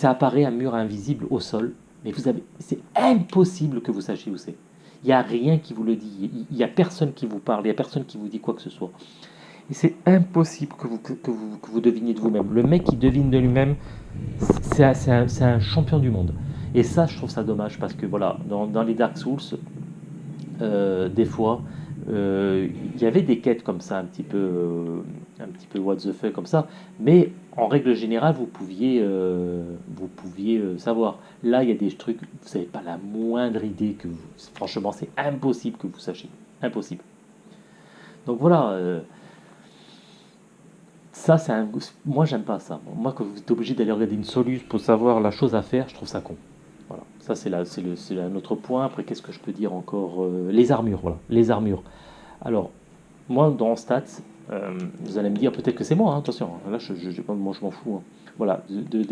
ça apparaît un mur invisible au sol, mais vous avez, c'est impossible que vous sachiez où c'est. Il n'y a rien qui vous le dit, il n'y a personne qui vous parle, il n'y a personne qui vous dit quoi que ce soit. Et c'est impossible que vous, que, vous, que vous deviniez de vous-même. Le mec qui devine de lui-même, c'est un, champion du monde. Et ça, je trouve ça dommage parce que voilà, dans, dans les Dark Souls, euh, des fois, euh, il y avait des quêtes comme ça, un petit peu, euh, un petit peu what the fuck comme ça, mais en règle générale, vous pouviez, vous pouviez savoir. Là, il y a des trucs, vous n'avez pas la moindre idée que, franchement, c'est impossible que vous sachiez, impossible. Donc voilà. ça, c'est un, moi, j'aime pas ça. Moi, quand vous êtes obligé d'aller regarder une solution pour savoir la chose à faire, je trouve ça con. Voilà, ça c'est un autre point. Après, qu'est-ce que je peux dire encore euh, Les armures, voilà, les armures. Alors, moi, dans Stats, euh, vous allez me dire peut-être que c'est moi, hein, attention, là, je, je, m'en fous. Hein. Voilà, de,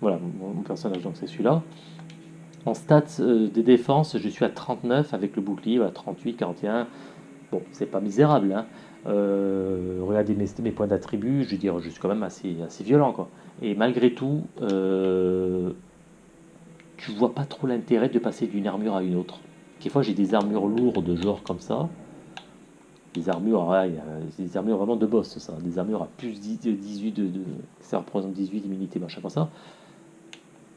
voilà, mon personnage, donc c'est celui-là. En stats euh, des défenses, je suis à 39 avec le bouclier, à 38, 41. Bon, c'est pas misérable. Hein. regardez mes, points d'attribut, je veux dire, je suis quand même assez, assez violent. Quoi. Et malgré tout, tu vois pas trop l'intérêt de passer d'une armure à une autre. Quelquefois, j'ai des armures lourdes, genre comme ça. Des armures, des armures vraiment de boss, ça. Des armures à plus 18, de, ça représente 18 d'immunité, machin comme ça.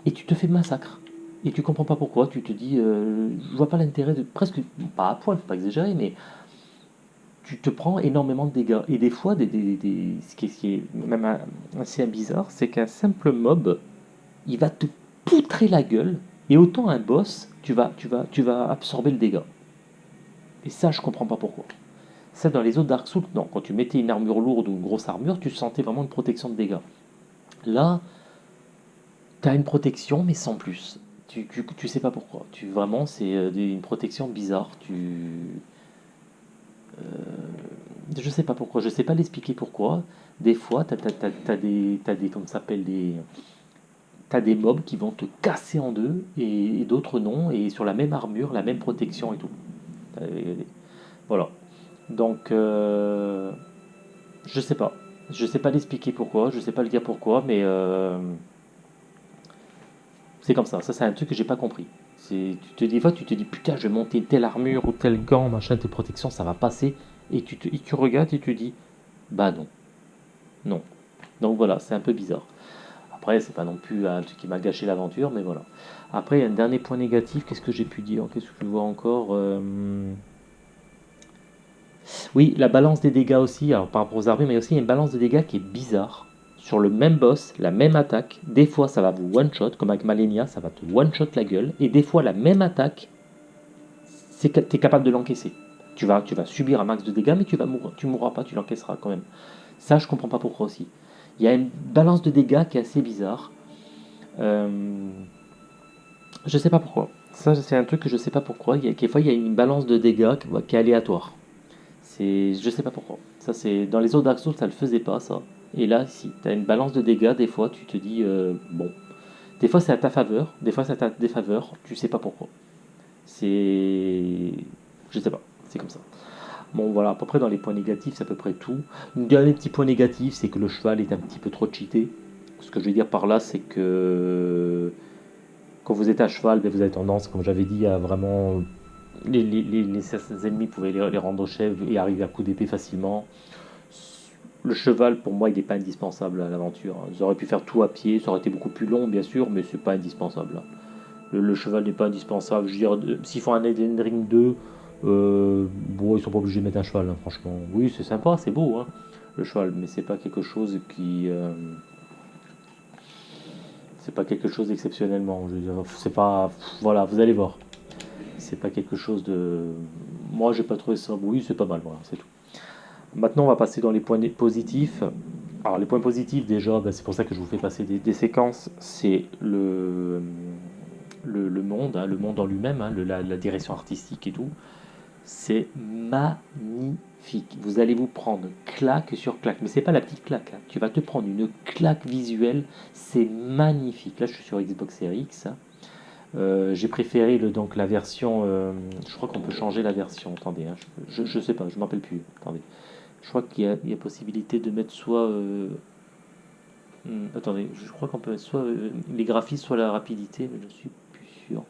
Et tu te fais massacre. Et tu comprends pas pourquoi. Tu te dis, euh, je vois pas l'intérêt de. Presque, pas à poil, faut pas exagérer, mais tu te prends énormément de dégâts. Et des fois, ce, qui est, ce, qui est, même assez bizarre, c'est qu'un simple mob, il va te poutrer la gueule, et autant un boss, tu vas, tu vas, tu vas absorber le dégât. Et ça, je comprends pas pourquoi. Ça, dans les autres Dark Souls, non. Quand tu mettais une armure lourde ou une grosse armure, tu sentais vraiment une protection de dégâts. Là, tu as une protection, mais sans plus. Tu, tu, sais pas pourquoi. Tu, vraiment, c'est euh, une protection bizarre. Tu. Euh, je sais pas pourquoi. Je sais pas l'expliquer pourquoi. Des fois, tu as, des, as des. Comment s'appelle Des des mobs qui vont te casser en deux et, d'autres non, et sur la même armure, la même protection et tout. Voilà. Donc, euh, je sais pas. Je sais pas l'expliquer pourquoi, je sais pas le dire pourquoi, mais euh, c'est comme ça. Ça, c'est un truc que j'ai pas compris. Tu te dis, fois, tu te dis, putain, je vais monter telle armure ou tel gant, machin, telle protection, ça va passer. Et tu, te, et regardes et tu dis, bah non. Non. Donc voilà, c'est un peu bizarre. Après, c'est pas non plus un truc qui m'a gâché l'aventure, mais voilà. Après, il y a un dernier point négatif. Qu'est-ce que j'ai pu dire? Qu'est-ce que je vois encore euh, Oui, la balance des dégâts aussi. Alors, par rapport aux armures, mais aussi une balance de dégâts qui est bizarre. Sur le même boss, la même attaque, des fois ça va vous one-shot, comme avec Malenia, ça va te one-shot la gueule, et des fois la même attaque, tu es capable de l'encaisser. Tu vas, subir un max de dégâts, mais tu vas mourir, tu mourras pas, tu l'encaisseras quand même. Ça, je comprends pas pourquoi aussi. Il y a une balance de dégâts qui est assez bizarre. Euh, je sais pas pourquoi. Ça, c'est un truc que je sais pas pourquoi. Il y quelquefois, il y a une balance de dégâts qui est aléatoire. C'est, je sais pas pourquoi. Ça, c'est dans les autres Dark Souls, ça le faisait pas ça. Et là, si tu as une balance de dégâts, des fois, tu te dis euh, bon. Des fois, c'est à ta faveur. Des fois, c'est à ta défaveur. Tu sais pas pourquoi. C'est, je sais pas. C'est comme ça. Bon, voilà, à peu près dans les points négatifs, c'est à peu près tout. Un dernier petit point négatif, c'est que le cheval est un petit peu trop cheaté. Ce que je veux dire par là, c'est que quand vous êtes à cheval, ben, vous avez tendance, comme j'avais dit, à vraiment. Les, ennemis pouvaient les, rendre chèvres et arriver à coup d'épée facilement. Le cheval, pour moi, il n'est pas indispensable à l'aventure. Ils auraient pu faire tout à pied, ça aurait été beaucoup plus long, bien sûr, mais c'est pas indispensable. Le, cheval n'est pas indispensable. Je veux dire, s'ils font un Elden Ring 2, euh, bon, ils sont pas obligés de mettre un cheval, hein, franchement. Oui, c'est sympa, c'est beau, hein, le cheval, mais c'est pas quelque chose qui. Euh, c'est pas quelque chose exceptionnellement. C'est pas. Voilà, vous allez voir. C'est pas quelque chose de. Moi, j'ai pas trouvé ça. Oui, c'est pas mal, voilà, c'est tout. Maintenant, on va passer dans les points positifs. Alors, les points positifs, déjà, ben, c'est pour ça que je vous fais passer des, séquences. C'est le, le, monde, hein, le monde en lui-même, hein, la, direction artistique et tout c'est magnifique. Vous allez vous prendre claque sur claque, mais c'est pas la petite claque. Hein. Tu vas te prendre une claque visuelle, c'est magnifique. Là, je suis sur Xbox Series X. Euh, j'ai préféré le, donc la version. Euh, je crois qu'on peut changer la version. Attendez, hein, je, ne sais pas, je m'en rappelle plus. Attendez, je crois qu'il y, a possibilité de mettre soit. Euh, Hmm, attendez, je crois qu'on peut soit euh, les graphismes, soit la rapidité, mais je suis plus sûr.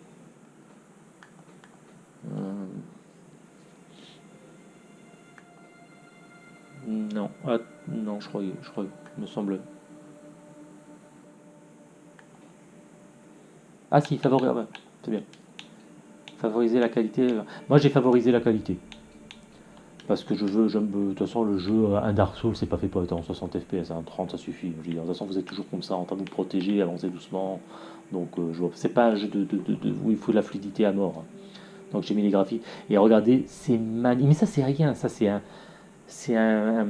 Non, ah, non, je crois, je crois, me semble. Ah si, favoriser, ah, c'est bien. Favoriser la qualité. Moi j'ai favorisé la qualité. Parce que je veux, j'aime, de toute façon, le jeu, un Dark Souls, c'est pas fait pour être en 60 FPS, un 30, ça suffit. De toute façon, vous êtes toujours comme ça, en train de vous protéger, avancer doucement. Donc, euh, je vois, c'est pas un jeu de, où il faut de la fluidité à mort. Donc, j'ai mis les graphiques. Et regardez, c'est magnifique. Mais ça, c'est rien. Ça, c'est un, c'est un,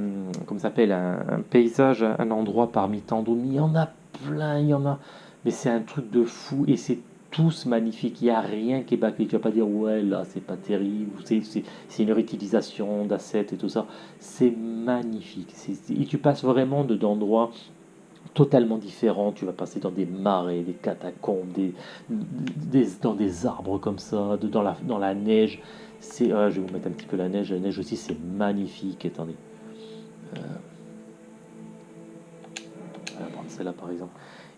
comme ça s'appelle, un, paysage, un endroit parmi tant d'autres. Il y en a plein, il y en a. Mais c'est un truc de fou et c'est tous magnifiques. Il n'y a rien qui est bâclé. Tu vas pas dire, ouais, là, c'est pas terrible. C'est une réutilisation d'assets et tout ça. C'est magnifique. Et tu passes vraiment d'endroits totalement différents. Tu vas passer dans des marais, des catacombes, dans des arbres comme ça, dans, la, neige. C'est, je vais vous mettre un petit peu la neige. La neige aussi, c'est magnifique. Attendez. Euh, on va prendre celle-là par exemple.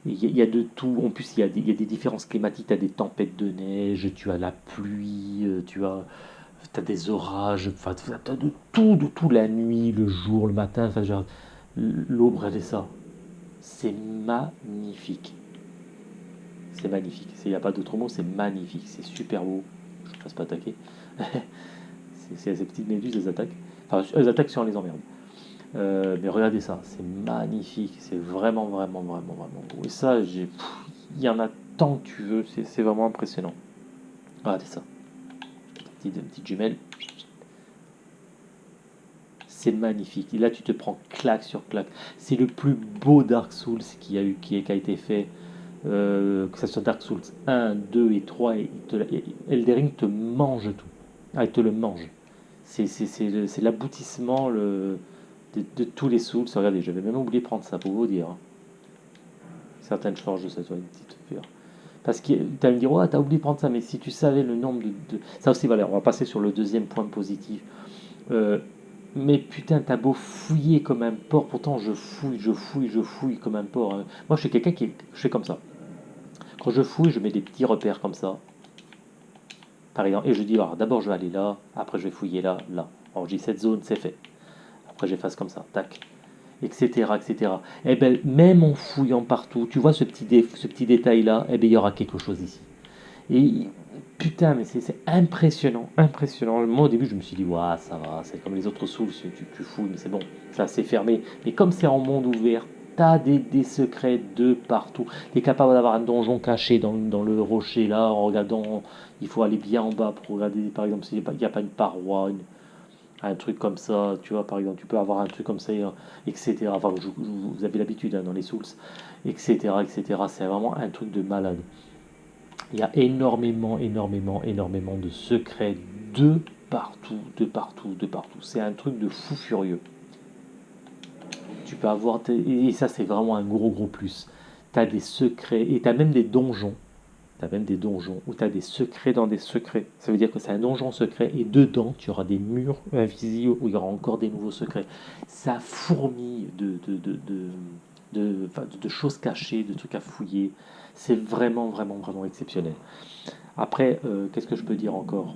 Il y, a de tout. En plus, il y a des, il y a des différences climatiques. Tu as des tempêtes de neige, tu as la pluie, euh, tu as, des orages, enfin, tu as de tout, de tout, la nuit, le jour, le matin, enfin, l'aube, regardez ça. C'est magnifique. C'est magnifique. Il n'y a pas d'autre mot, c'est magnifique. C'est super beau. Je ne fasse pas attaquer. c'est ces petites méduses, elles attaquent. Enfin, elles attaquent si on les emmerde. Euh, mais regardez ça, c'est magnifique, c'est vraiment, vraiment, vraiment, vraiment beau. Et ça, il y en a tant que tu veux, c'est vraiment impressionnant. Regardez ça. Petite, petite jumelle. C'est magnifique. Et là, tu te prends claque sur claque. C'est le plus beau Dark Souls qui a, eu, qui a, été fait. Euh, que ce soit Dark Souls 1, 2 et 3, et Eldering te mange tout. Ah, il te le mange. C'est l'aboutissement, le, de, tous les souls. Regardez, j'avais même oublié de prendre ça pour vous dire. Hein. Certaines forges de cette une petite pure. Parce que tu vas me dire, ouais, t'as oublié de prendre ça, mais si tu savais le nombre de. Ça aussi, voilà, on va passer sur le deuxième point positif. Euh, mais putain, t'as beau fouiller comme un porc, pourtant je fouille, je fouille, je fouille comme un porc. Hein. Moi, je suis quelqu'un qui je fais comme ça. Quand je fouille, je mets des petits repères comme ça. Par exemple, et je dis, d'abord je vais aller là, après je vais fouiller là, là. Alors je dis, cette zone, c'est fait. Après, j'efface comme ça, tac, etc., etc. Et eh ben, même en fouillant partout, tu vois ce petit, ce petit détail-là, et eh ben, il y aura quelque chose ici. Et putain, mais c'est impressionnant, impressionnant. Moi, au début, je me suis dit, ouais, ça va, c'est comme les autres souls, tu, fouilles, mais c'est bon, ça c'est fermé. Mais comme c'est en monde ouvert, t'as des, des secrets de partout. Tu es capable d'avoir un donjon caché dans, dans, le rocher là, en regardant, il faut aller bien en bas pour regarder, par exemple, s'il n'y a, pas une paroi, une, un truc comme ça, tu vois, par exemple, tu peux avoir un truc comme ça, etc. Vous avez l'habitude hein, dans les Souls, etc., etc. C'est vraiment un truc de malade. Il y a énormément, énormément, énormément de secrets de partout, de partout, de partout. C'est un truc de fou furieux. Tu peux avoir, et ça c'est vraiment un gros, gros plus. Tu as des secrets, et tu as même des donjons tu as même des donjons où tu as des secrets dans des secrets. Ça veut dire que c'est un donjon secret et dedans, tu auras des murs invisibles où il y aura encore des nouveaux secrets. Ça fourmille de, de, de, de, choses cachées, de trucs à fouiller. C'est vraiment, vraiment, vraiment exceptionnel. Après, euh, qu'est-ce que je peux dire encore?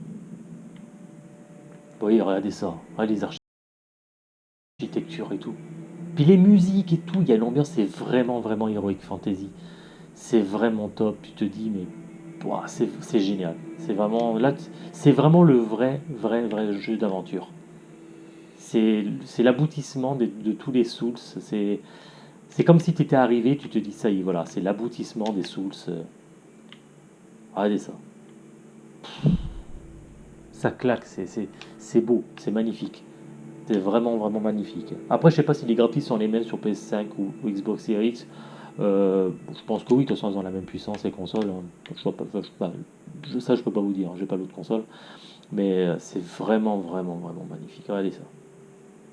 Voyez, regardez ça. Regardez les architectures et tout. Puis les musiques et tout, il y a l'ambiance, c'est vraiment, vraiment Heroic Fantasy c'est vraiment top. Tu te dis, mais c'est génial. C'est vraiment, là, c'est vraiment le vrai, vrai, vrai jeu d'aventure. C'est l'aboutissement de, tous les Souls. C'est comme si tu étais arrivé, tu te dis, ça y est, voilà, c'est l'aboutissement des Souls. Regardez ça. Ça claque, c'est beau, c'est magnifique. C'est vraiment, vraiment magnifique. Après, je sais pas si les graphismes sont les mêmes sur PS5 ou, ou Xbox Series X. Euh, je pense que oui, de toute façon, ils ont la même puissance, les consoles. Hein. Pas, je, ça, je peux pas vous dire, j'ai pas l'autre console. Mais euh, c'est vraiment, vraiment, vraiment magnifique. Regardez ça.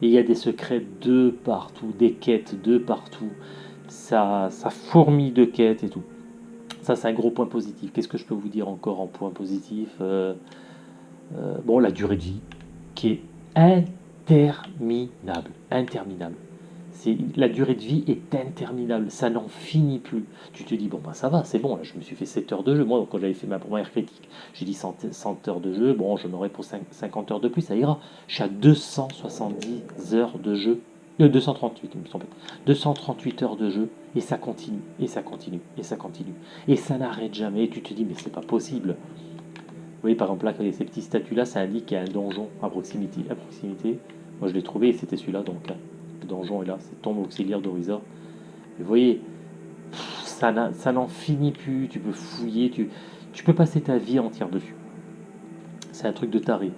il y a des secrets de partout, des quêtes de partout. Ça, ça fourmille de quêtes et tout. Ça, c'est un gros point positif. Qu'est-ce que je peux vous dire encore en point positif euh, Bon, la durée de vie, qui est interminable. Interminable la durée de vie est interminable, ça n'en finit plus. Tu te dis bon bah ça va, c'est bon, je me suis fait 7 heures de jeu. Moi quand j'avais fait ma première critique, j'ai dit 100, 100 heures de jeu, bon j'en aurais pour 5, 50 heures de plus, ça ira. Je suis à 270 heures de jeu. Euh, 238, il me semble. 238 heures de jeu et ça continue, et ça continue, et ça continue. Et ça n'arrête jamais. Tu te dis mais c'est pas possible. Vous voyez par exemple là, ces petits statues là, ça indique qu'il y a un donjon à proximité. À proximité. Moi je l'ai trouvé et c'était celui-là donc. Donjon est là, c'est tombe auxiliaire d'Horizon. Vous voyez, ça n'en finit plus, tu peux fouiller, tu, tu peux passer ta vie entière dessus. C'est un truc de taré.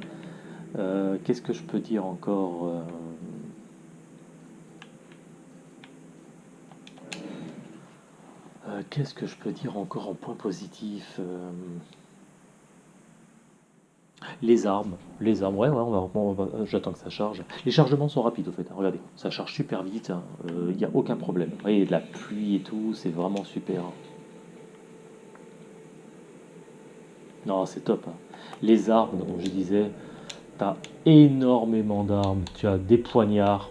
Euh, qu'est-ce que je peux dire encore euh, euh, Qu'est-ce que je peux dire encore en point positif les armes, les armes, ouais, ouais, on va, j'attends que ça charge. Les chargements sont rapides au fait, hein. regardez, ça charge super vite, il hein. n'y euh, a aucun problème. Vous voyez, de la pluie et tout, c'est vraiment super. Hein. Non, c'est top. Les armes, comme je disais, tu as énormément d'armes, tu as des poignards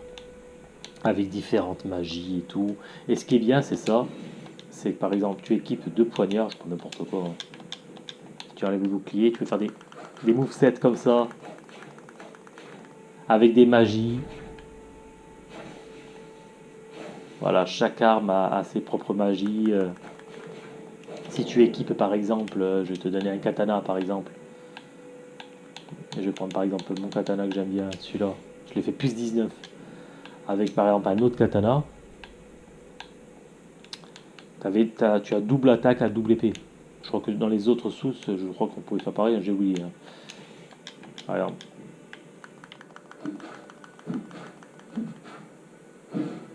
avec différentes magies et tout. Et ce qui est bien, c'est ça, c'est que par exemple, tu équipes deux poignards, je prends n'importe quoi, tu enlèves le bouclier, tu peux faire des des movesets comme ça, avec des magies. Voilà, chaque arme a, ses propres magies. Euh. Si tu équipes par exemple, euh, je vais te donner un katana par exemple. je vais prendre par exemple mon katana que j'aime bien, celui-là. Je l'ai fait plus 19. Avec par exemple un autre katana. Tu as double attaque à double épée. Je crois que dans les autres sous, je crois qu'on pouvait faire pareil, hein, j'ai oublié. Hein.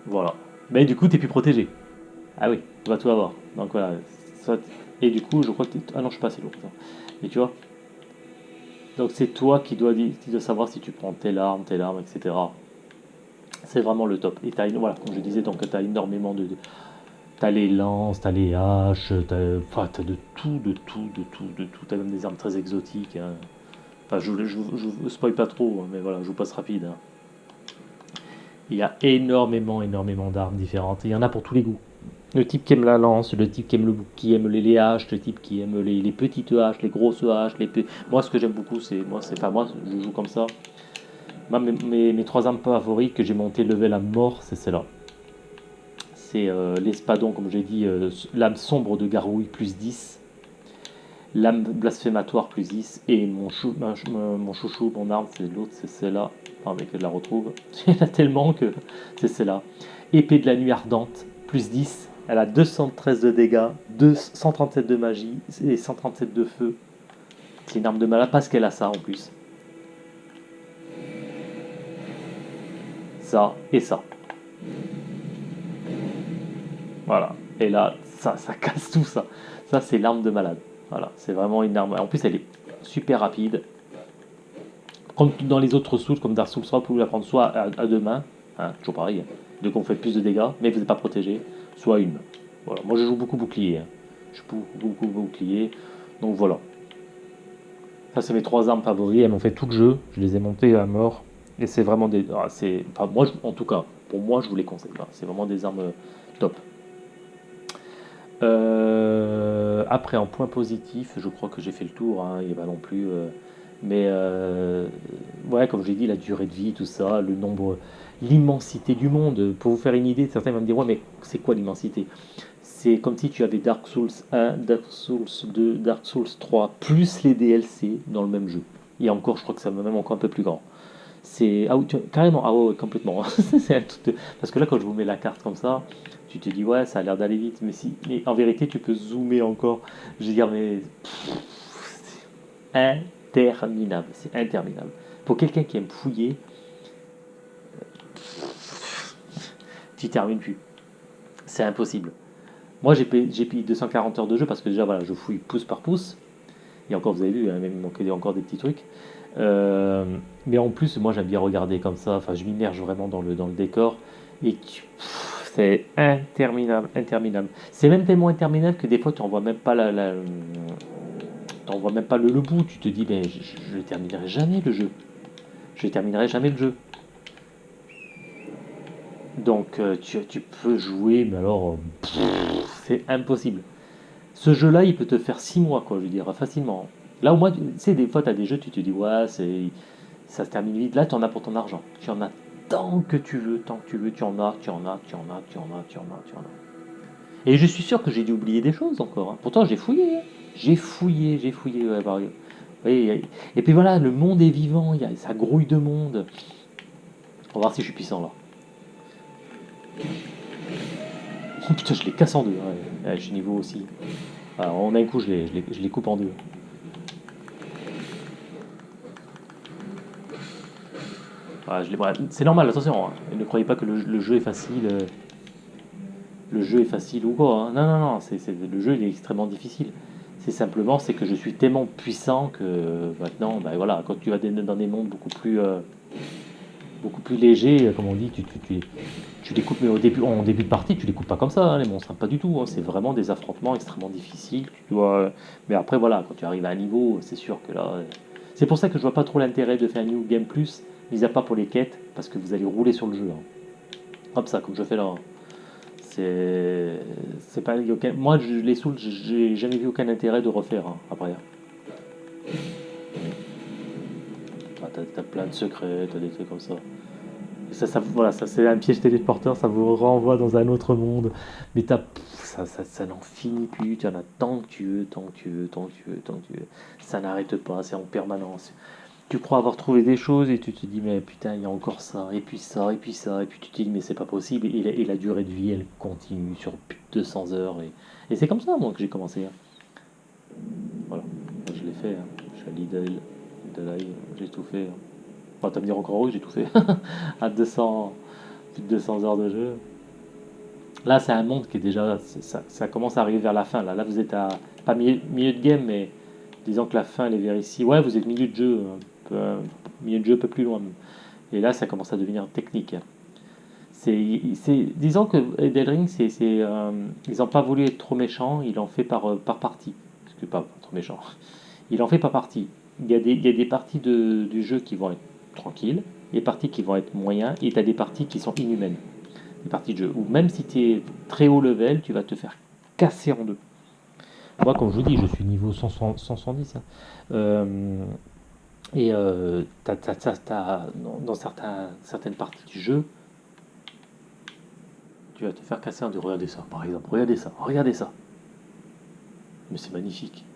Voilà. Mais du coup, tu es plus protégé. Ah oui, on va tout avoir. Donc voilà. Et du coup, je crois que Ah non, je suis pas assez lourd. Mais tu vois? Donc c'est toi qui dois, qui dois savoir si tu prends telle arme, telle arme, etc. C'est vraiment le top. Et as, voilà, comme je disais, donc tu as énormément de... T'as les lances, t'as les haches, t'as enfin, as de tout, de tout, de tout, de tout. T'as même des armes très exotiques. Hein je ne spoil pas trop, hein, mais voilà, je vous passe rapide. Hein. Il y a énormément, énormément d'armes différentes. Il y en a pour tous les goûts. Le type qui aime la lance, le type qui aime, le, qui aime les, haches, le type qui aime les, petites haches, les grosses haches. Les moi, ce que j'aime beaucoup, c'est moi, moi, je joue comme ça. mes, mes, trois armes favorites que j'ai monté level à mort, c'est celle-là. C'est euh, l'espadon, comme j'ai dit, euh, l'âme sombre de Garouille, plus 10 L'âme blasphématoire plus 10. Et mon, chou, mon chouchou, mon arme, c'est l'autre, c'est celle-là. que je la retrouve. Il y en a tellement que c'est celle-là. Épée de la nuit ardente, plus 10. Elle a 213 de dégâts, 137 de magie et 137 de feu. C'est une arme de malade parce qu'elle a ça en plus. Ça et ça. Voilà. Et là, ça, ça casse tout ça. Ça, c'est l'arme de malade. Voilà, c'est vraiment une arme. En plus, elle est super rapide. Comme dans les autres souls, comme Dark Souls 3, vous pouvez la prendre soit à, deux mains, hein, toujours pareil, de qu'on fait plus de dégâts, mais vous n'êtes pas protégé, soit une. Voilà, moi je joue beaucoup bouclier. Hein. Je joue beaucoup, bouclier. Donc voilà. Ça, c'est mes trois armes favoris. Elles m'ont fait tout le jeu. Je les ai montées à mort. Et c'est vraiment des. Ah, moi, en tout cas, pour moi, je vous les conseille. C'est vraiment des armes euh, top. Euh, après, en point positif, je crois que j'ai fait le tour, hein, il va non plus. Euh, mais euh, ouais, comme j'ai dit, la durée de vie, tout ça, le nombre, l'immensité du monde. Pour vous faire une idée, certains vont me dire Ouais, mais c'est quoi l'immensité? C'est comme si tu avais Dark Souls 1, Dark Souls 2, Dark Souls 3, plus les DLC dans le même jeu. Et encore, je crois que ça va même encore un peu plus grand. C'est ah, carrément, ah ouais, complètement. Parce que là, quand je vous mets la carte comme ça, tu te dis ouais ça a l'air d'aller vite mais si en vérité tu peux zoomer encore. Je veux dire mais c'est interminable c'est interminable. Pour quelqu'un qui aime fouiller tu termines plus. C'est impossible. Moi j'ai payé 240 heures de jeu parce que déjà voilà je fouille pouce par pouce. Et encore vous avez vu hein, même il manquait encore des petits trucs euh, mais en plus moi j'aime bien regarder comme ça enfin je m'immerge vraiment dans le, dans le décor et c'est interminable, interminable. C'est même tellement interminable que des fois, tu n'en vois même pas la, vois même pas le, bout. Tu te dis, ben, je ne terminerai jamais le jeu. Je ne terminerai jamais le jeu. Donc euh, tu, tu peux jouer, mais alors c'est impossible. Ce jeu-là, il peut te faire 6 mois, quoi, je veux dire, facilement. Là, au moins, tu sais, des fois, tu as des jeux, tu te dis, ouais, ça se termine vite. Là, tu en as pour ton argent. Tu en as tant que tu veux, tant que tu veux, tu en as, tu en as, tu en as, tu en as, tu en as, tu en as. Et je suis sûr que j'ai dû oublier des choses encore. hein. Pourtant, j'ai fouillé. hein. J'ai fouillé, j'ai fouillé. ouais, bah, et puis voilà, le monde est vivant, il y a, ça grouille de monde. On va voir si je suis puissant là. Oh putain, je les casse en deux. ouais. Ouais, je niveau aussi. Alors, en un coup, je les- je les coupe en deux. Ouais, c'est normal, attention. hein. Ne croyez pas que le, jeu est facile. euh, Le jeu est facile ou quoi. hein. Non, non, non. le jeu il est extrêmement difficile. C'est simplement c'est que je suis tellement puissant que maintenant, ben voilà, quand tu vas dans des mondes beaucoup plus, euh, beaucoup plus légers, euh, comme on dit, tu, les coupes, mais au début, en début de partie, tu les coupes pas comme ça, hein, les monstres, pas du tout. c'est vraiment des affrontements extrêmement difficiles. Tu dois, euh, mais après, voilà, quand tu arrives à un niveau, c'est sûr que là. euh, C'est pour ça que je vois pas trop l'intérêt de faire un New Game Plus, mis à part pour les quêtes, parce que vous allez rouler sur le jeu. hein. Hop, ça, comme je fais là. hein. C'est. C'est pas. Moi, je, les souls, j'ai jamais vu aucun intérêt de refaire hein, après. Ah, t'as, plein de secrets, t'as des trucs comme ça. Ça, ça voilà, ça c'est un piège téléporteur, ça vous renvoie dans un autre monde. Mais t'as, ça, ça, ça n'en finit plus, tu en as tant que tu veux, tant que tu veux, tant que tu veux, tant que tu veux. Ça n'arrête pas, c'est en permanence. Tu crois avoir trouvé des choses et tu te dis mais putain il y a encore ça, et puis ça, et puis ça, et puis tu te dis mais c'est pas possible. Et la, durée de vie elle continue sur plus de 200 heures. Et, c'est comme ça moi que j'ai commencé. hein. Voilà, je l'ai fait. hein. Je suis à Lidl, Lidl, j'ai tout fait. hein. Enfin, tu vas me dire encore oui, j'ai tout fait. à 200, plus de 200 heures de jeu. Là, c'est un monde qui est déjà. Ça, ça commence à arriver vers la fin. Là, là vous êtes à. Pas milieu, milieu de game, mais disons que la fin, elle est vers ici. Ouais, vous êtes milieu de jeu. Peu, milieu de jeu un peu plus loin. Et là, ça commence à devenir technique. C'est, disons que Elden Ring, euh, ils n'ont pas voulu être trop méchants, ils l'ont fait par, euh, par partie. Parce que pas, trop méchant. Ils l'ont fait par partie. Il y a des, parties du jeu qui vont être tranquilles, des parties qui vont être moyens, et tu as des parties qui sont inhumaines. Des parties de jeu où même si tu es très haut level, tu vas te faire casser en deux. Moi, comme je vous dis, je suis niveau 100 170. hein. Euh, et euh, dans, certains, certaines parties du jeu, tu vas te faire casser en deux. Regardez ça, par exemple. Regardez ça, regardez ça. Mais c'est magnifique.